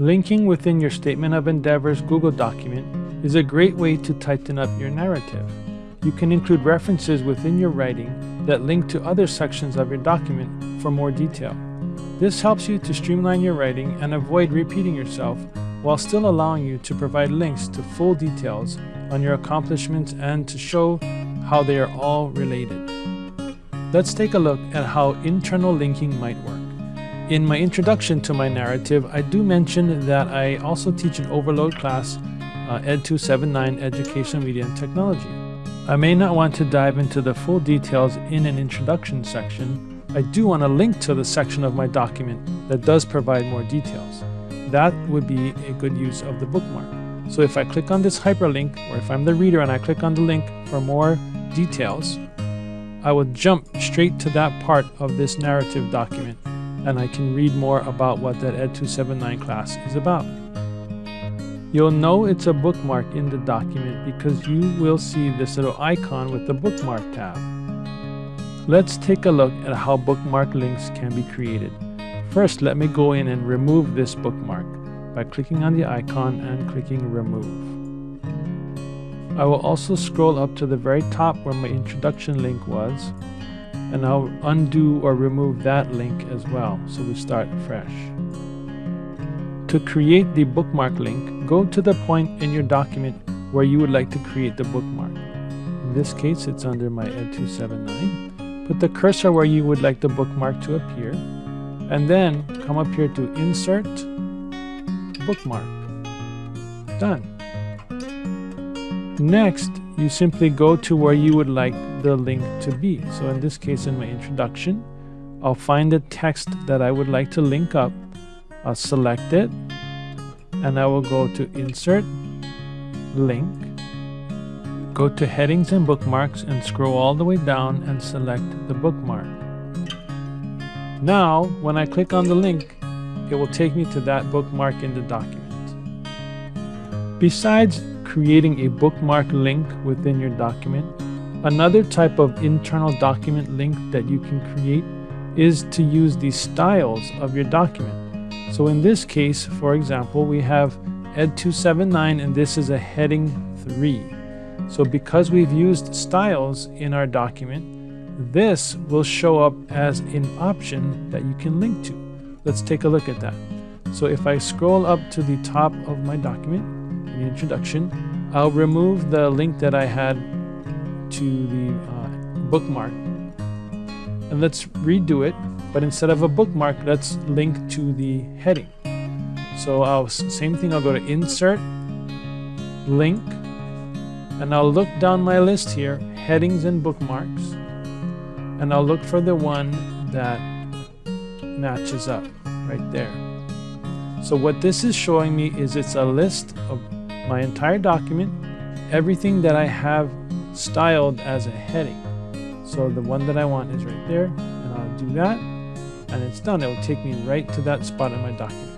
Linking within your Statement of Endeavors Google document is a great way to tighten up your narrative. You can include references within your writing that link to other sections of your document for more detail. This helps you to streamline your writing and avoid repeating yourself while still allowing you to provide links to full details on your accomplishments and to show how they are all related. Let's take a look at how internal linking might work. In my introduction to my narrative, I do mention that I also teach an overload class, uh, Ed 279 Education, Media and Technology. I may not want to dive into the full details in an introduction section. I do want to link to the section of my document that does provide more details. That would be a good use of the bookmark. So if I click on this hyperlink, or if I'm the reader and I click on the link for more details, I will jump straight to that part of this narrative document and I can read more about what that Ed 279 class is about. You'll know it's a bookmark in the document because you will see this little icon with the bookmark tab. Let's take a look at how bookmark links can be created. First, let me go in and remove this bookmark by clicking on the icon and clicking remove. I will also scroll up to the very top where my introduction link was and I'll undo or remove that link as well so we start fresh. To create the bookmark link, go to the point in your document where you would like to create the bookmark. In this case, it's under my Ed279. Put the cursor where you would like the bookmark to appear, and then come up here to Insert, Bookmark. Done. Next, you simply go to where you would like the link to be. So in this case, in my introduction, I'll find the text that I would like to link up. I'll select it and I will go to insert link go to headings and bookmarks and scroll all the way down and select the bookmark. Now when I click on the link it will take me to that bookmark in the document besides creating a bookmark link within your document another type of internal document link that you can create is to use the styles of your document so in this case, for example, we have Ed 279 and this is a heading 3. So because we've used styles in our document, this will show up as an option that you can link to. Let's take a look at that. So if I scroll up to the top of my document, introduction, I'll remove the link that I had to the uh, bookmark. And let's redo it but instead of a bookmark, let's link to the heading. So I'll same thing, I'll go to insert, link, and I'll look down my list here, headings and bookmarks, and I'll look for the one that matches up right there. So what this is showing me is it's a list of my entire document, everything that I have styled as a heading. So the one that I want is right there, and I'll do that and it's done, it will take me right to that spot in my document.